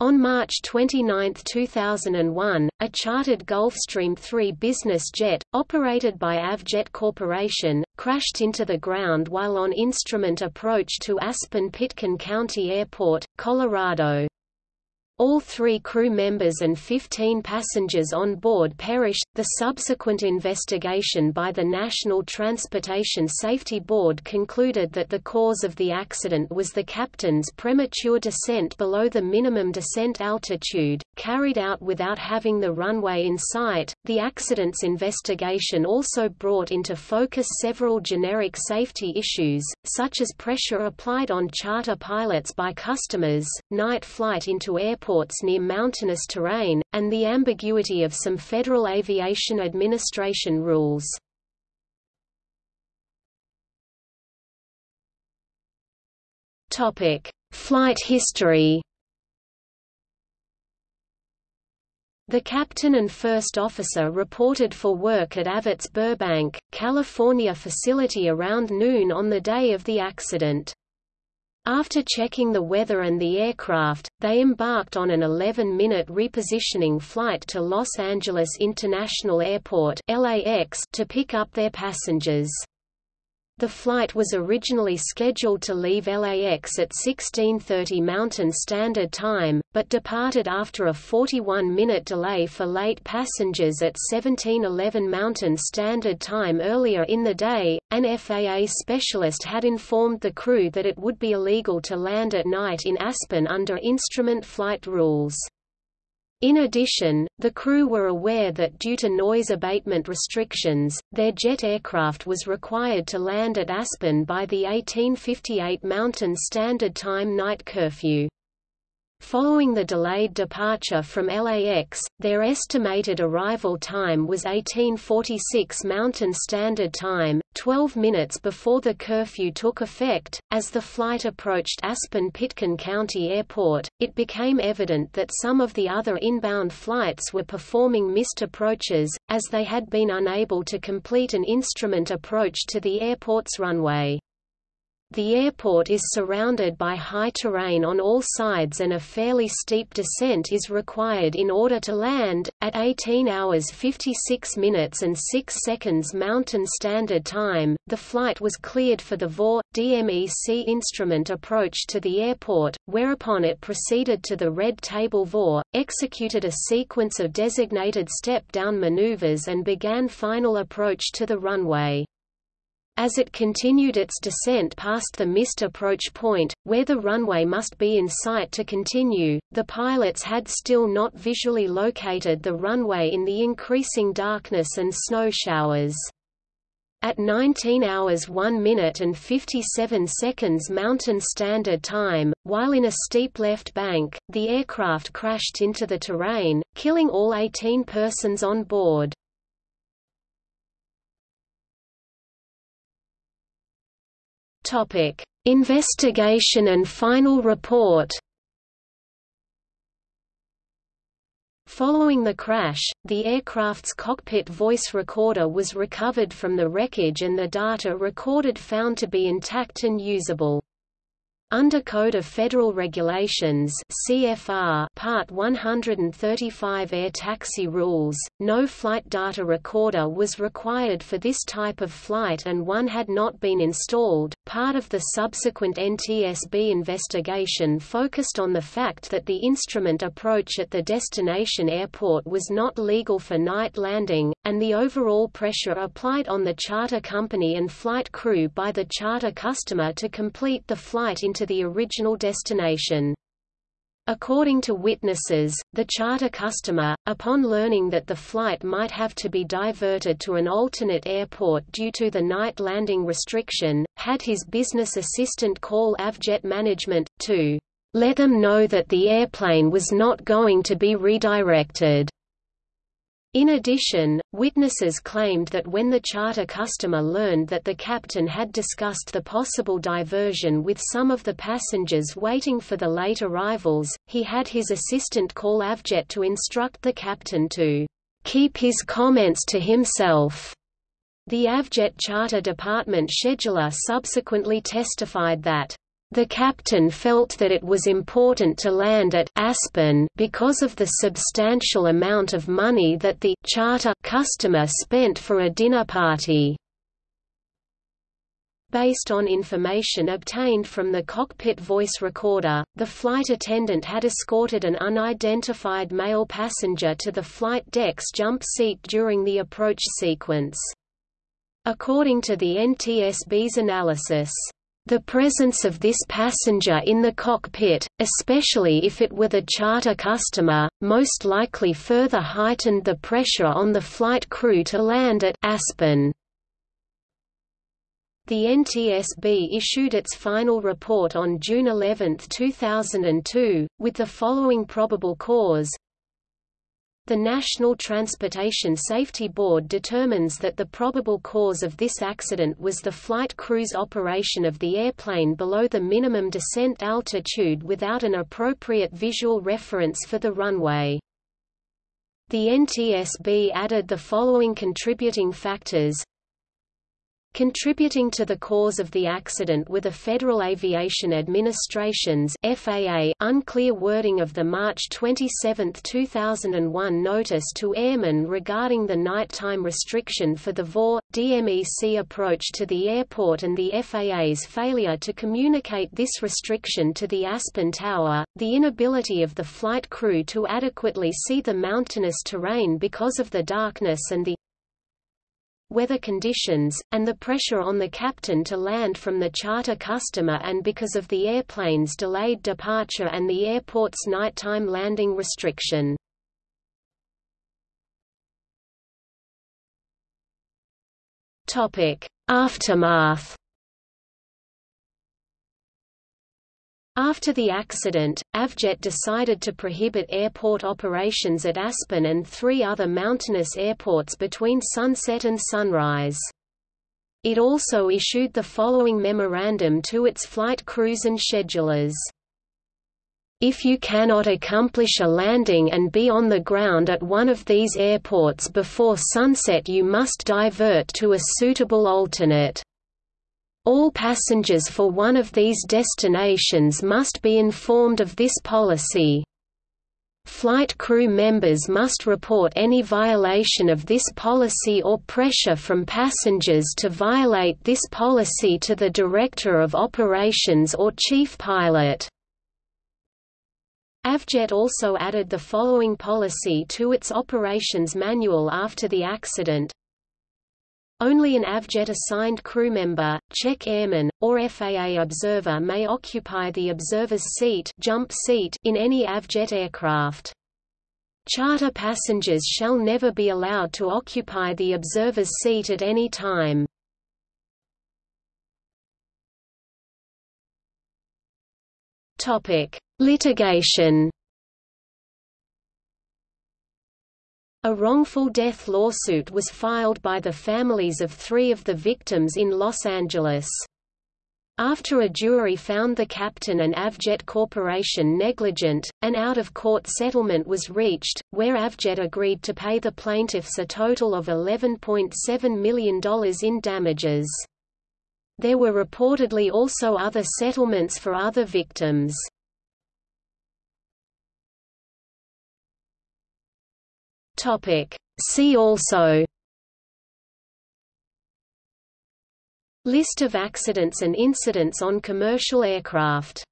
On March 29, 2001, a chartered Gulfstream 3 business jet, operated by Avjet Corporation, crashed into the ground while on instrument approach to Aspen-Pitkin County Airport, Colorado. All three crew members and 15 passengers on board perished. The subsequent investigation by the National Transportation Safety Board concluded that the cause of the accident was the captain's premature descent below the minimum descent altitude, carried out without having the runway in sight. The accident's investigation also brought into focus several generic safety issues, such as pressure applied on charter pilots by customers, night flight into airports airports near mountainous terrain, and the ambiguity of some Federal Aviation Administration rules. Flight history The captain and first officer reported for work at Avjet's Burbank, California facility around noon on the day of the accident. After checking the weather and the aircraft, they embarked on an 11-minute repositioning flight to Los Angeles International Airport LAX to pick up their passengers. The flight was originally scheduled to leave LAX at 16.30 Mountain Standard Time, but departed after a 41-minute delay for late passengers at 17.11 Mountain Standard Time earlier in the day. An FAA specialist had informed the crew that it would be illegal to land at night in Aspen under instrument flight rules. In addition, the crew were aware that due to noise abatement restrictions, their jet aircraft was required to land at Aspen by the 1858 Mountain Standard Time night curfew. Following the delayed departure from LAX, their estimated arrival time was 1846 Mountain Standard Time, 12 minutes before the curfew took effect. As the flight approached Aspen-Pitkin County Airport, it became evident that some of the other inbound flights were performing missed approaches, as they had been unable to complete an instrument approach to the airport's runway. The airport is surrounded by high terrain on all sides and a fairly steep descent is required in order to land. At 18 hours 56 minutes and 6 seconds Mountain Standard Time, the flight was cleared for the VOR DMEC instrument approach to the airport, whereupon it proceeded to the red table VOR, executed a sequence of designated step-down maneuvers and began final approach to the runway. As it continued its descent past the missed approach point, where the runway must be in sight to continue, the pilots had still not visually located the runway in the increasing darkness and snow showers. At 19 hours 1 minute and 57 seconds Mountain Standard Time, while in a steep left bank, the aircraft crashed into the terrain, killing all 18 persons on board. Topic: Investigation and final report. Following the crash, the aircraft's cockpit voice recorder was recovered from the wreckage and the data recorded found to be intact and usable. Under Code of Federal Regulations CFR Part 135 Air Taxi Rules, no flight data recorder was required for this type of flight and one had not been installed. Part of the subsequent NTSB investigation focused on the fact that the instrument approach at the destination airport was not legal for night landing, and the overall pressure applied on the charter company and flight crew by the charter customer to complete the flight into to the original destination. According to witnesses, the charter customer, upon learning that the flight might have to be diverted to an alternate airport due to the night landing restriction, had his business assistant call Avjet management, to let them know that the airplane was not going to be redirected. In addition, witnesses claimed that when the charter customer learned that the captain had discussed the possible diversion with some of the passengers waiting for the late arrivals, he had his assistant call Avjet to instruct the captain to keep his comments to himself. The Avjet Charter Department scheduler subsequently testified that The captain felt that it was important to land at Aspen because of the substantial amount of money that the charter customer spent for a dinner party. Based on information obtained from the cockpit voice recorder, the flight attendant had escorted an unidentified male passenger to the flight deck's jump seat during the approach sequence. According to the NTSB's analysis, the presence of this passenger in the cockpit, especially if it were the charter customer, most likely further heightened the pressure on the flight crew to land at Aspen. The NTSB issued its final report on June 11, 2002, with the following probable cause the National Transportation Safety Board determines that the probable cause of this accident was the flight crew's operation of the airplane below the minimum descent altitude without an appropriate visual reference for the runway. The NTSB added the following contributing factors Contributing to the cause of the accident were the Federal Aviation Administration's FAA unclear wording of the March 27, 2001 notice to airmen regarding the nighttime restriction for the VOR, DMEC approach to the airport and the FAA's failure to communicate this restriction to the Aspen Tower, the inability of the flight crew to adequately see the mountainous terrain because of the darkness and the weather conditions, and the pressure on the captain to land from the charter customer and because of the airplane's delayed departure and the airport's nighttime landing restriction. Aftermath After the accident, Avjet decided to prohibit airport operations at Aspen and three other mountainous airports between sunset and sunrise. It also issued the following memorandum to its flight crews and schedulers. If you cannot accomplish a landing and be on the ground at one of these airports before sunset you must divert to a suitable alternate. All passengers for one of these destinations must be informed of this policy. Flight crew members must report any violation of this policy or pressure from passengers to violate this policy to the Director of Operations or Chief Pilot. Avjet also added the following policy to its operations manual after the accident, only an Avjet-assigned crew member, check airman, or FAA observer may occupy the observer's seat, jump seat in any Avjet aircraft. Charter passengers shall never be allowed to occupy the observer's seat at any time. Topic: Litigation A wrongful death lawsuit was filed by the families of three of the victims in Los Angeles. After a jury found the captain and Avjet Corporation negligent, an out-of-court settlement was reached, where Avjet agreed to pay the plaintiffs a total of $11.7 million in damages. There were reportedly also other settlements for other victims. Topic. See also List of accidents and incidents on commercial aircraft